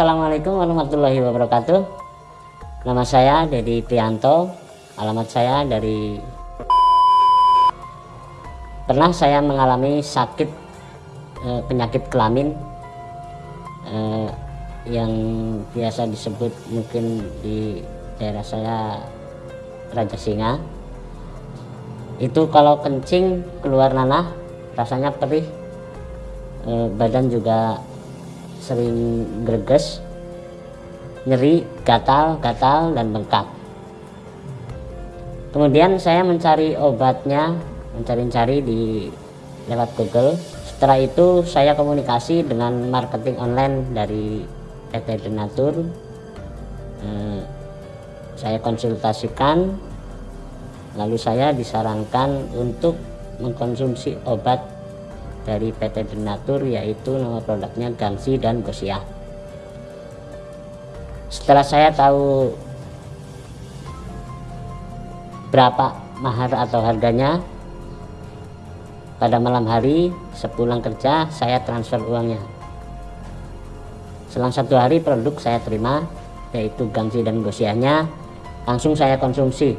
Assalamualaikum warahmatullahi wabarakatuh. Nama saya Dedi Prianto. Alamat saya dari pernah saya mengalami sakit eh, penyakit kelamin eh, yang biasa disebut mungkin di daerah saya Raja Singa. Itu kalau kencing keluar nanah rasanya perih, eh, badan juga sering greges nyeri gatal gatal dan bengkak. Kemudian saya mencari obatnya mencari-cari di lewat Google. Setelah itu saya komunikasi dengan marketing online dari PT Denatur. Eh, saya konsultasikan lalu saya disarankan untuk mengkonsumsi obat dari PT Denatur yaitu nama produknya Gangsi dan Gosia. Setelah saya tahu berapa mahar atau harganya pada malam hari sepulang kerja saya transfer uangnya selang satu hari produk saya terima yaitu gangsi dan gosiahnya langsung saya konsumsi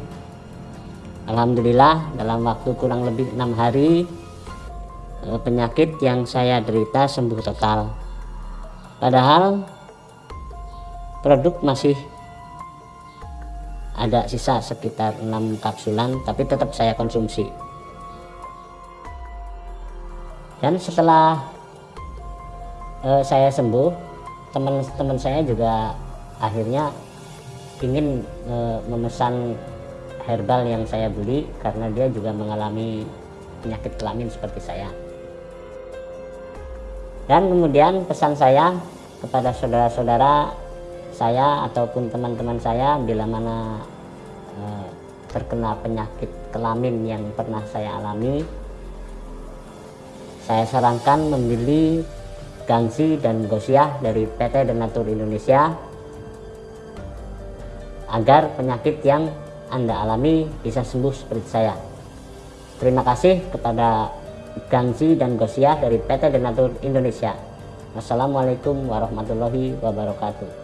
Alhamdulillah dalam waktu kurang lebih enam hari penyakit yang saya derita sembuh total. Padahal produk masih ada sisa sekitar 6 kapsulan tapi tetap saya konsumsi. Dan setelah uh, saya sembuh teman-teman saya juga akhirnya ingin uh, memesan herbal yang saya beli karena dia juga mengalami penyakit kelamin seperti saya dan kemudian pesan saya kepada saudara-saudara saya ataupun teman-teman saya bila mana eh, terkena penyakit kelamin yang pernah saya alami saya sarankan membeli gangsi dan gosiah dari PT Denatur Indonesia agar penyakit yang anda alami bisa sembuh seperti saya. Terima kasih kepada Gangsi dan Gosiah dari PT Denatur Indonesia. Wassalamualaikum warahmatullahi wabarakatuh.